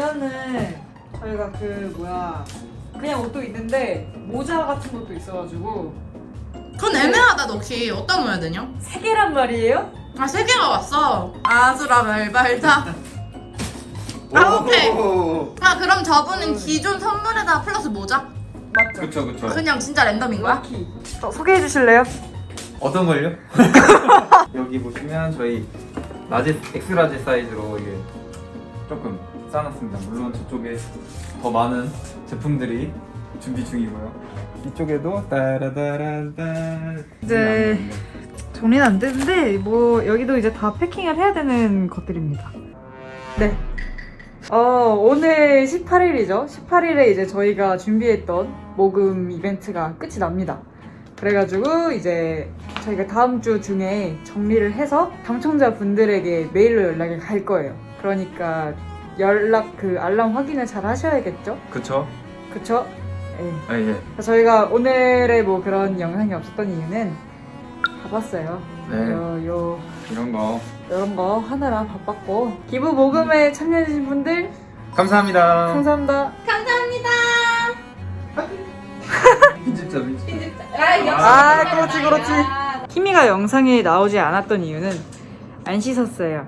보면은 저희가 그 뭐야 그냥 옷도 있는데 모자 같은 것도 있어가지고 그건 애매하다 넉시 어디다 놓아야 되냐? 세 개란 말이에요? 아 세 개가 왔어 아수라 말발자 아, 오케이. 오. 아 그럼 저분은 기존 선물에다 플러스 모자? 맞죠? 그쵸 그쵸. 그냥 진짜 랜덤인 거야? 어, 소개해 주실래요? 어떤 걸요? 여기 보시면 저희 large X large 사이즈로 이게 조금 쌓아놨습니다. 물론 저쪽에 더 많은 제품들이 준비 중이고요. 이쪽에도 따라다란따 네. 정리는 안 되는데 뭐 여기도 이제 다 패킹을 해야 되는 것들입니다. 네. 어, 오늘 18일이죠. 18일에 이제 저희가 준비했던 모금 이벤트가 끝이 납니다. 그래가지고 이제 저희가 다음 주 중에 정리를 해서 당첨자 분들에게 메일로 연락이 갈 거예요. 그러니까 연락 그 알람 확인을 잘 하셔야겠죠? 그쵸? 그쵸? 예. 아 예. 저희가 오늘의 뭐 그런 영상이 없었던 이유는 바빴어요. 네. 요, 요, 이런 거 이런 거 하느라 바빴고. 기부 모금에 참여해주신 분들, 감사합니다. 감사합니다. 감사합니다 진짜 민지. 아, 그렇지, 그렇지. 키미가 영상에 나오지 않았던 이유는 안 씻었어요.